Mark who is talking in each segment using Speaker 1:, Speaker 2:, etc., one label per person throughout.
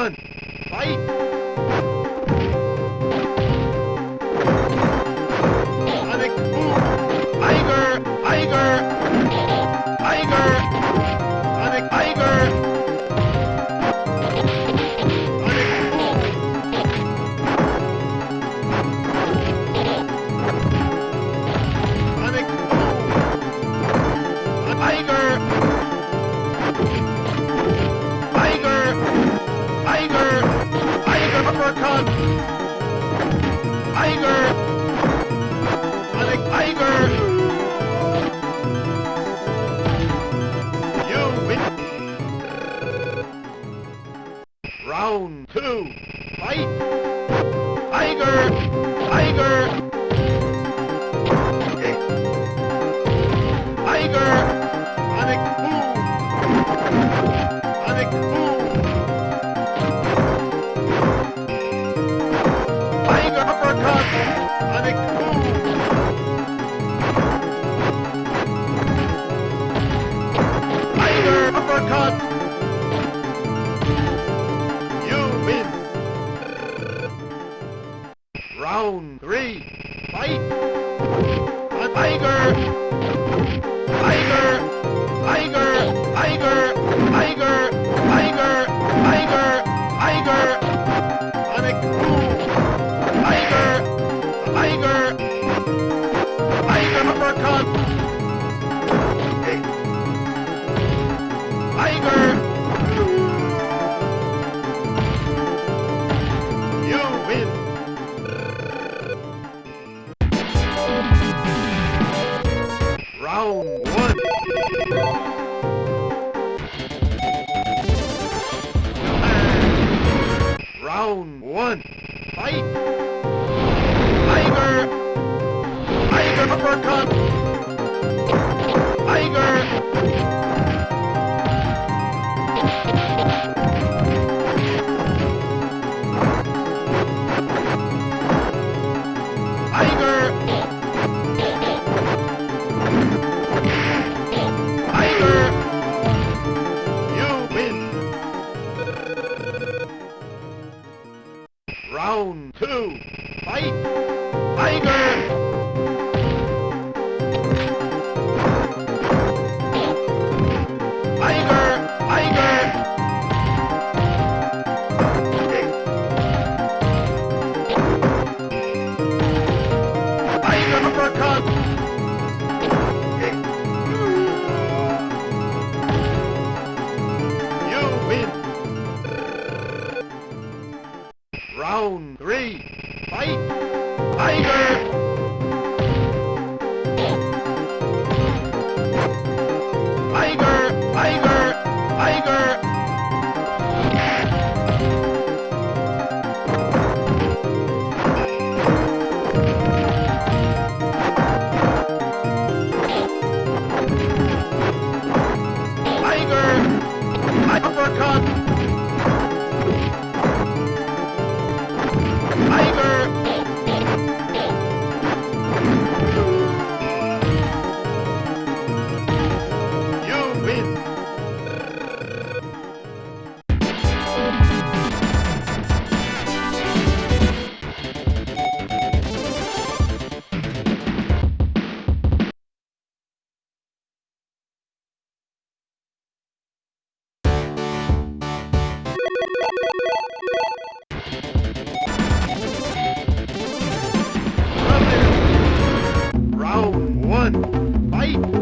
Speaker 1: Round one. Fight. Sonic Tiger! Sonic three. Round one. Fight.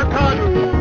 Speaker 1: Mortadu.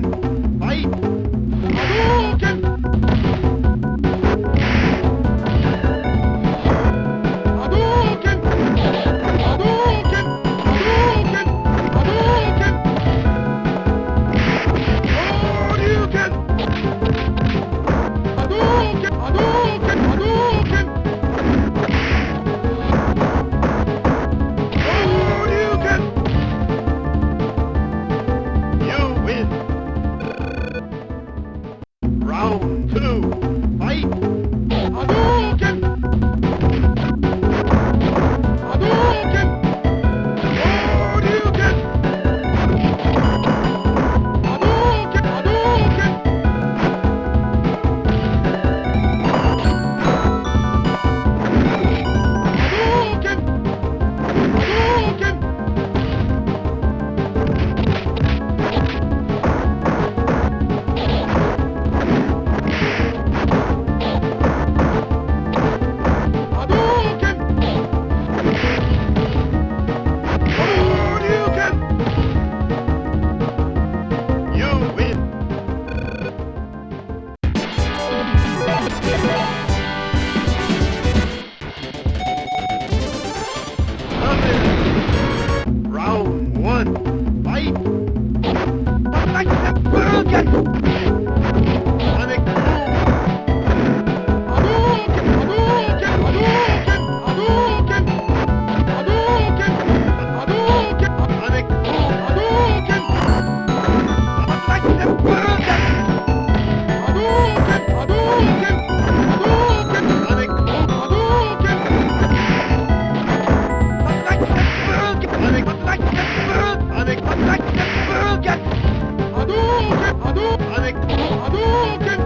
Speaker 1: done. Okay.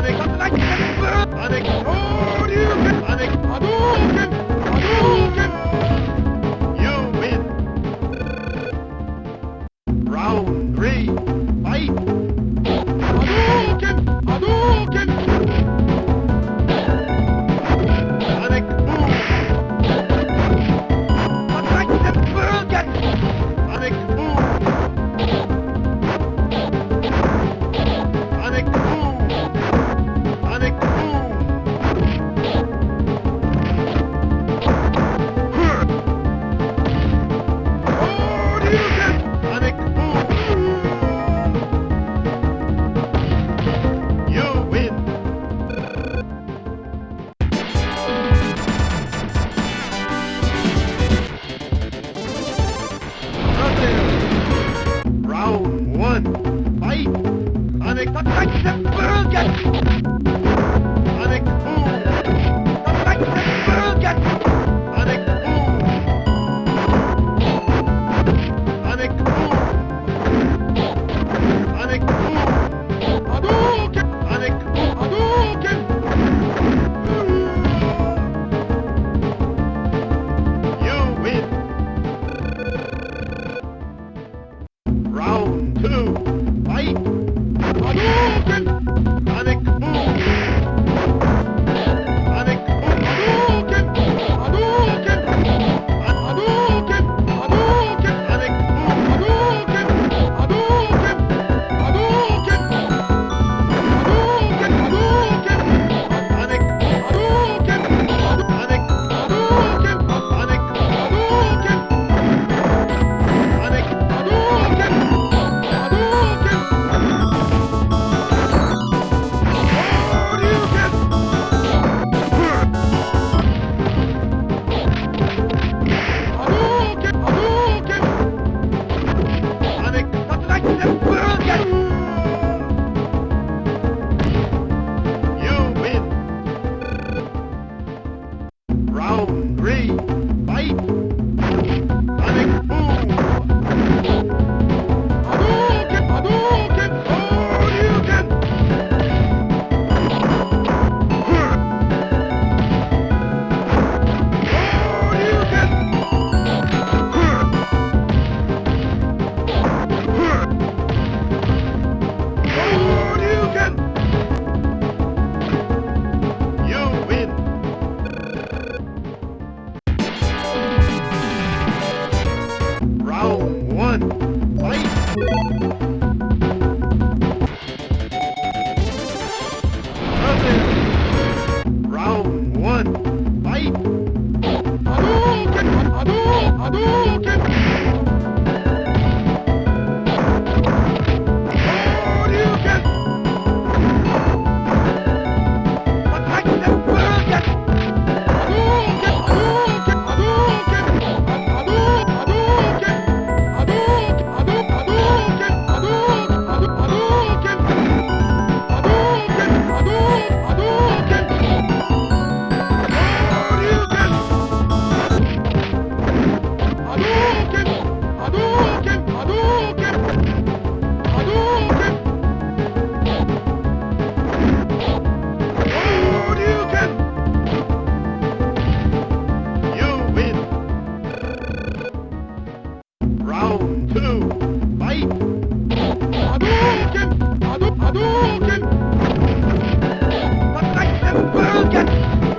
Speaker 1: Avec... Avec... Hadouken! Sonic Boom! Hadouken! Thank you.